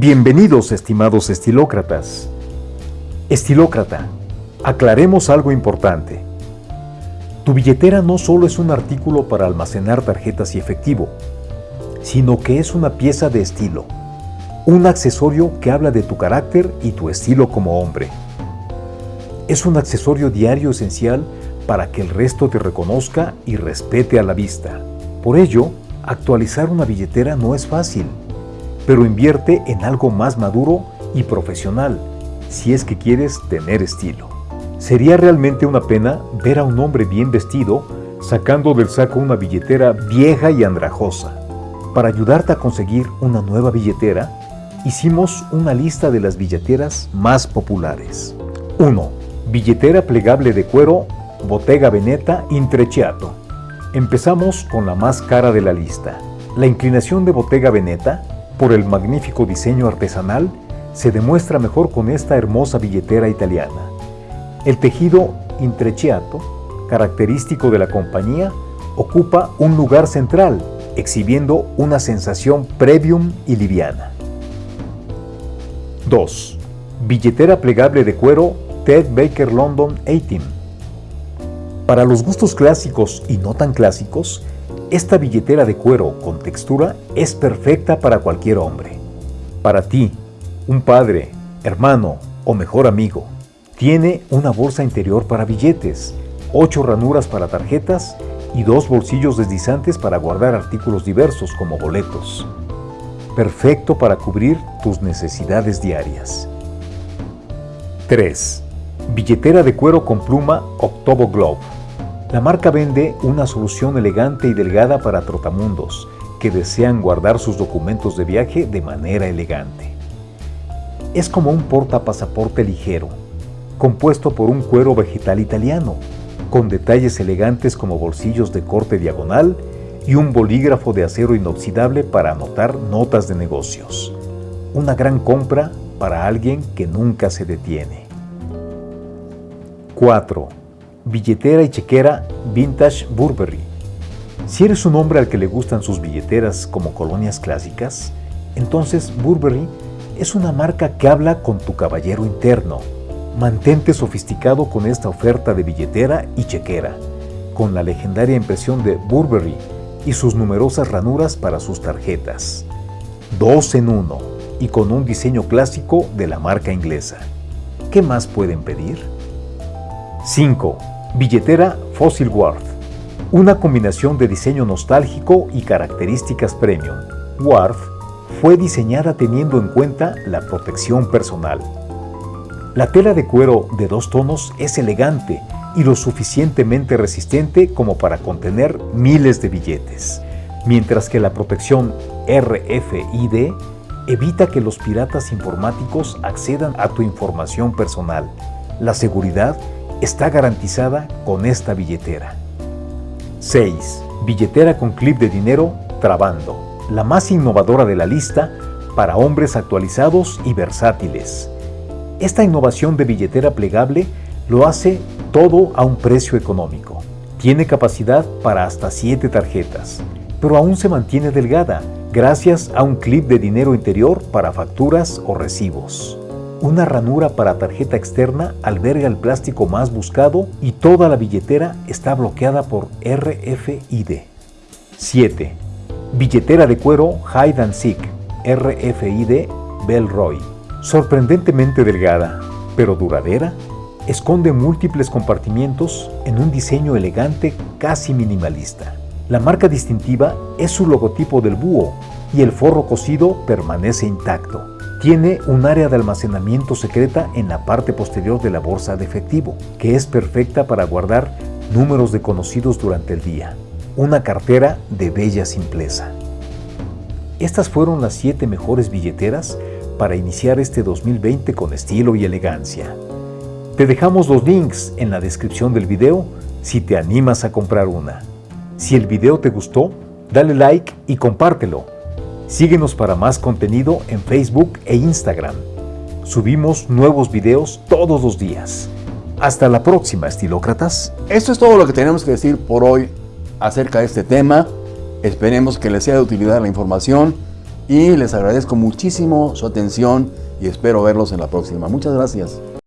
Bienvenidos, estimados estilócratas. Estilócrata, aclaremos algo importante. Tu billetera no solo es un artículo para almacenar tarjetas y efectivo, sino que es una pieza de estilo, un accesorio que habla de tu carácter y tu estilo como hombre. Es un accesorio diario esencial para que el resto te reconozca y respete a la vista. Por ello, actualizar una billetera no es fácil, pero invierte en algo más maduro y profesional si es que quieres tener estilo. Sería realmente una pena ver a un hombre bien vestido sacando del saco una billetera vieja y andrajosa. Para ayudarte a conseguir una nueva billetera, hicimos una lista de las billeteras más populares. 1. Billetera plegable de cuero Bottega Veneta Intrecciato. Empezamos con la más cara de la lista. La inclinación de Bottega Veneta, por el magnífico diseño artesanal, se demuestra mejor con esta hermosa billetera italiana. El tejido intrecciato, característico de la compañía, ocupa un lugar central, exhibiendo una sensación premium y liviana. 2. Billetera plegable de cuero Ted Baker London 18. Para los gustos clásicos y no tan clásicos, esta billetera de cuero con textura es perfecta para cualquier hombre. Para ti, un padre, hermano o mejor amigo, tiene una bolsa interior para billetes, ocho ranuras para tarjetas y dos bolsillos deslizantes para guardar artículos diversos como boletos. Perfecto para cubrir tus necesidades diarias. 3. Billetera de cuero con pluma Octobo Globe. La marca vende una solución elegante y delgada para trotamundos que desean guardar sus documentos de viaje de manera elegante. Es como un portapasaporte ligero, compuesto por un cuero vegetal italiano, con detalles elegantes como bolsillos de corte diagonal y un bolígrafo de acero inoxidable para anotar notas de negocios. Una gran compra para alguien que nunca se detiene. 4. Billetera y chequera Vintage Burberry. Si eres un hombre al que le gustan sus billeteras como colonias clásicas, entonces Burberry es una marca que habla con tu caballero interno Mantente sofisticado con esta oferta de billetera y chequera, con la legendaria impresión de Burberry y sus numerosas ranuras para sus tarjetas. Dos en uno y con un diseño clásico de la marca inglesa. ¿Qué más pueden pedir? 5. Billetera Fossil Worth. Una combinación de diseño nostálgico y características premium. Worth fue diseñada teniendo en cuenta la protección personal la tela de cuero de dos tonos es elegante y lo suficientemente resistente como para contener miles de billetes, mientras que la protección RFID evita que los piratas informáticos accedan a tu información personal. La seguridad está garantizada con esta billetera. 6. Billetera con clip de dinero Trabando, la más innovadora de la lista para hombres actualizados y versátiles. Esta innovación de billetera plegable lo hace todo a un precio económico. Tiene capacidad para hasta 7 tarjetas, pero aún se mantiene delgada gracias a un clip de dinero interior para facturas o recibos. Una ranura para tarjeta externa alberga el plástico más buscado y toda la billetera está bloqueada por RFID. 7. Billetera de cuero Hide and Seek RFID Bellroy Sorprendentemente delgada, pero duradera, esconde múltiples compartimientos en un diseño elegante casi minimalista. La marca distintiva es su logotipo del búho y el forro cosido permanece intacto. Tiene un área de almacenamiento secreta en la parte posterior de la bolsa de efectivo, que es perfecta para guardar números de conocidos durante el día. Una cartera de bella simpleza. Estas fueron las 7 mejores billeteras para iniciar este 2020 con estilo y elegancia. Te dejamos los links en la descripción del video si te animas a comprar una. Si el video te gustó, dale like y compártelo. Síguenos para más contenido en Facebook e Instagram. Subimos nuevos videos todos los días. Hasta la próxima, estilócratas. Esto es todo lo que tenemos que decir por hoy acerca de este tema. Esperemos que les sea de utilidad la información y les agradezco muchísimo su atención y espero verlos en la próxima. Muchas gracias.